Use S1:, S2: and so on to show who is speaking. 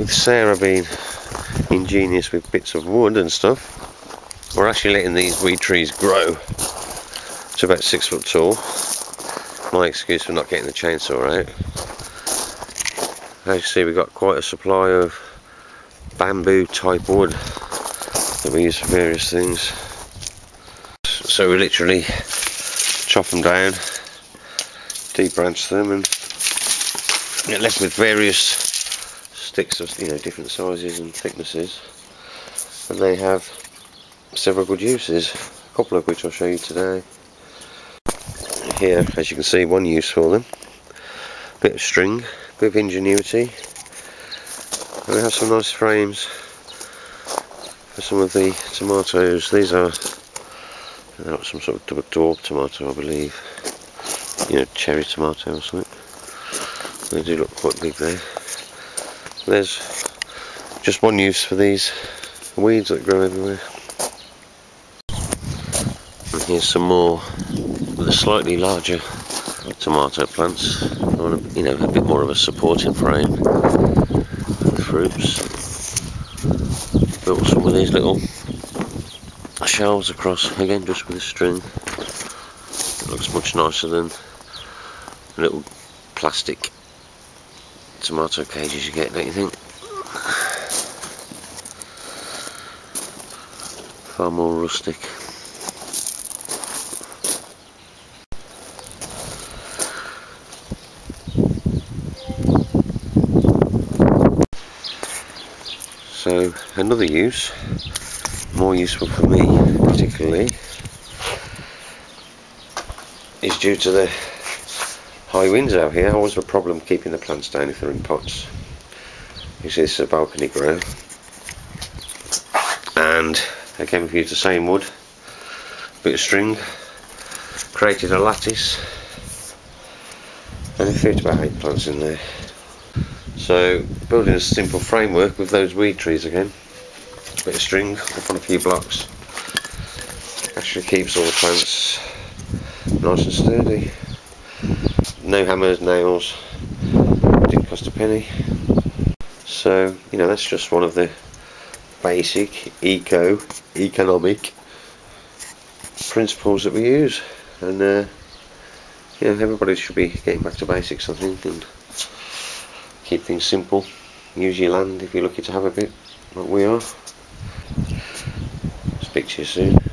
S1: with Sarah being ingenious with bits of wood and stuff, we're actually letting these weed trees grow to about six foot tall. My excuse for not getting the chainsaw out. As you see we've got quite a supply of bamboo type wood that we use for various things. So we literally chop them down, debranch them and get left with various sticks of you know different sizes and thicknesses and they have several good uses, a couple of which I'll show you today. Here as you can see one use for them, a bit of string, a bit of ingenuity and we have some nice frames for some of the tomatoes. These are some sort of dwarf tomato I believe, you know cherry tomato or something. They do look quite big there. There's just one use for these weeds that grow everywhere. And here's some more a slightly larger tomato plants. You know, a bit more of a supporting frame with fruits. Built some of these little shelves across, again just with a string. It looks much nicer than a little plastic tomato cages you get, don't you think? Far more rustic. So another use, more useful for me particularly, is due to the high winds out here, always a problem keeping the plants down if they're in pots. You see this is a balcony grow. And again we've used the same wood, bit of string, created a lattice and it fits about eight plants in there. So building a simple framework with those weed trees again, bit of string up on a few blocks, actually keeps all the plants nice and sturdy no hammers, nails, didn't cost a penny. So, you know, that's just one of the basic eco, economic principles that we use. And, uh, you know, everybody should be getting back to basics, I think, and keep things simple. Use your land if you're lucky to have a bit, like we are. Speak to you soon.